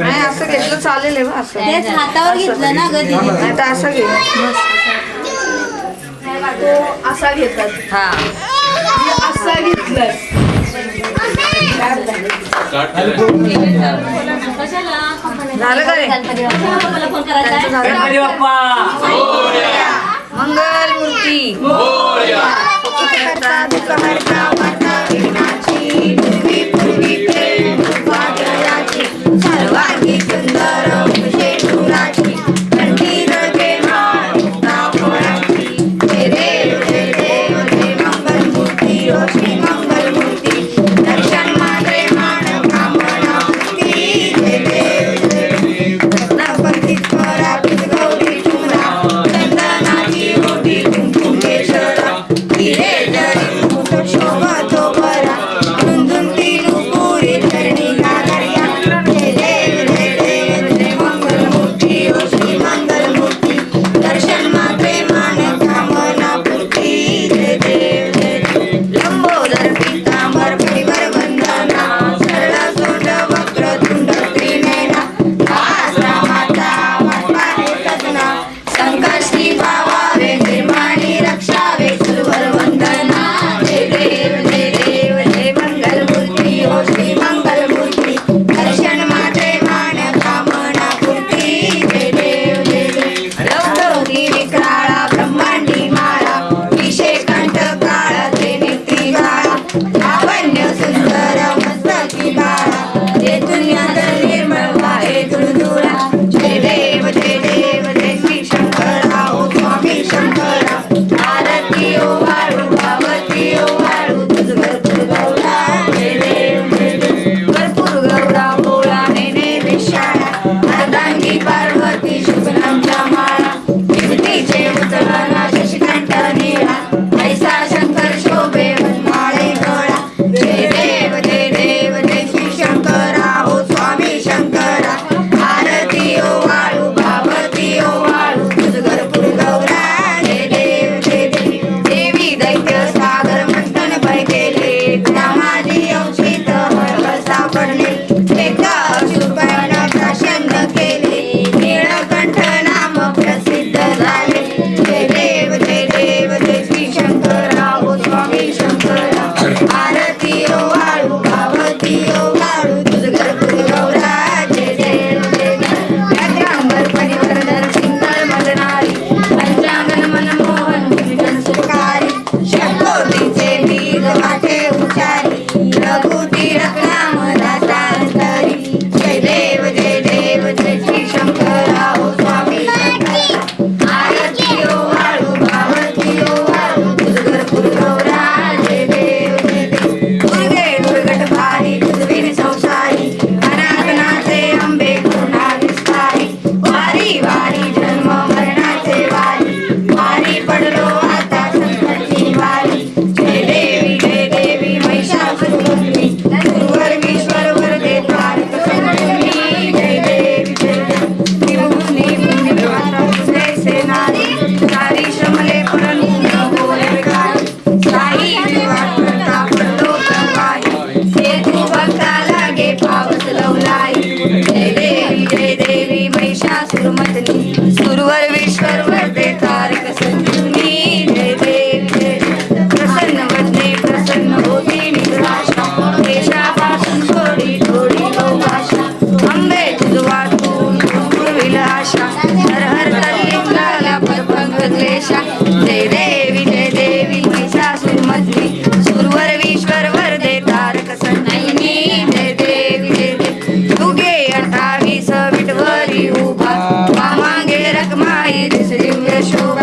नाही असं घेतलं चालेल आहे असं. हातावर घेतलं ना ग नाही तर असं घे. असा घेतात. हा. असा झालं का रे? हो. मंगल मूर्ती громадянина. show.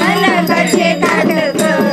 हे कनकाचे ताट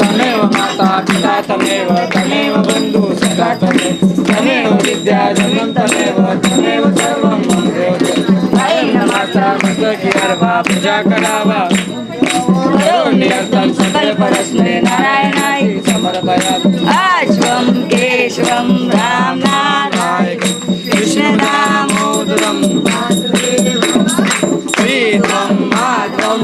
तमेव माता पिता तमेव तमेव बन्धु सखा तमेव तमेव विद्या धनं तमेव तमेव सर्वं मम पूजा करावा निरन्तर राम नारायण कृष्ण दामोदरं प्रीतं माधवं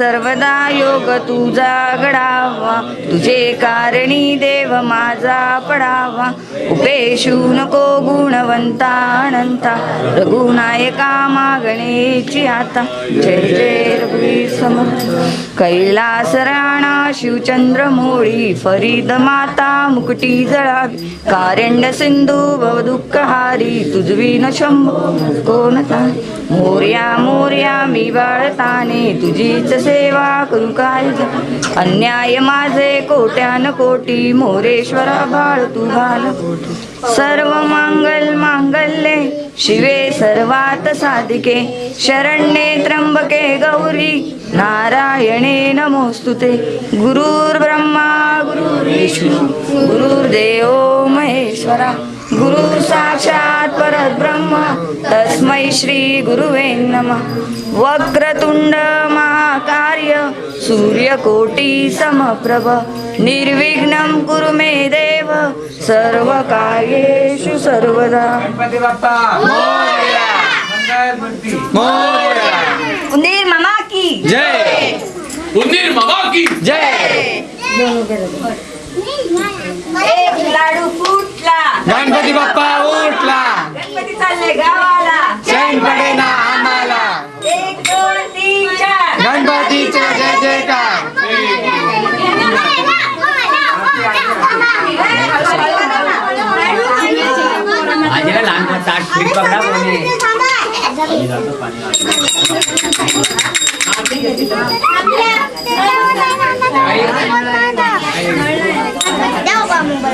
सर्वदा योग तुझा घडावा. तुझे कारणी देव माझा पडावा. उपेशू नको गुणवंता अनंता. रघुनायका मागणेची आता. जय जय रघुवीर समर्थ कैलास राणा शिवचंद्र मोळी फरीद माता मुकटी जळावी. कारंड सिंधू भव दुःखहारी तुझवी न शंभो कोणता मोर्या मोर्या मी बाळताने. तुझीच सेवा करू अन्याय माझे कोट्यान कोटी मोरेश्वरा बाळ तू घाल सर्व मांगल मांगल्ये शिवे सर्वात साधिके. शरण्ये त्र्यंबके गौरी नारायणे नमोस्तुते. गुरुर्ब्रह्मा गुरुर्विष्णू गुरुर्देव महेश्वरा गुरु साक्षात परब्रह्म तस्मै श्री गुरुवे नमः. वक्रतुंड महाकार्य सूर्यकोटी समप्रभ निर्विघ्नं कुरु मे देव सर्वकार्येषु सर्वदा. गणपती बाप्पा मोरया मंगलमूर्ती. मोरया. उंदीर मामा की। जय। उंदीर मामा की। जय। एक लाडू फुटला. गणपती बाप्पा उठला. गणपती चालले गावाला. चैन पडे ना आम्हाला. एक दोन तीन चार. गणपतीचे जय जयकार. आजीला लहान ताट फ्रीज पकडा कोणी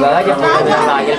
बघा जे फोटो लागेल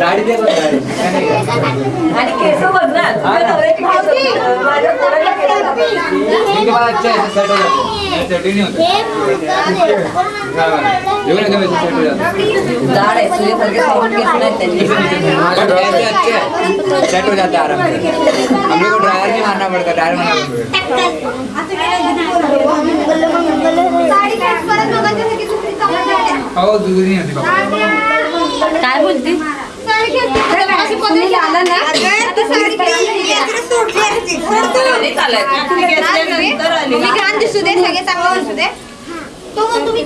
गाडी दे बघ गाडी. आणि केस बघणार माझ्या पोराला केस बघणार. ठीक आहे, मला अच्छा आहे, हो जातो. ही नाही होत. एवढं कमी set हो जातो. जाड आहे सूर्यासारखे soft केस नाहीत त्यांचे. पर ऐसे अच्छे हैं, set हो जाता है आराम से हम लोग को ड्रायर नहीं मारना पड़ता ड्रायर मारना पड़ता हो दूध नहीं होती बाबा काय बोलते नाही चालायचं. तुम्ही घेतल्यानंतर तो मग तुम्ही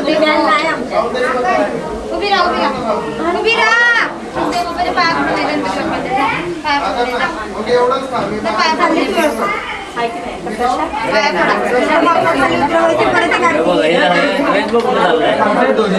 उभी राहा उभी राहा उभी राहा पाया पडून पाया पाया उतरव. पाया पडा. बाप्पा खाली उतरवायचे, परत एक आरती. बघ, हे झालं. रेनबो कुठं चाललंय? दोन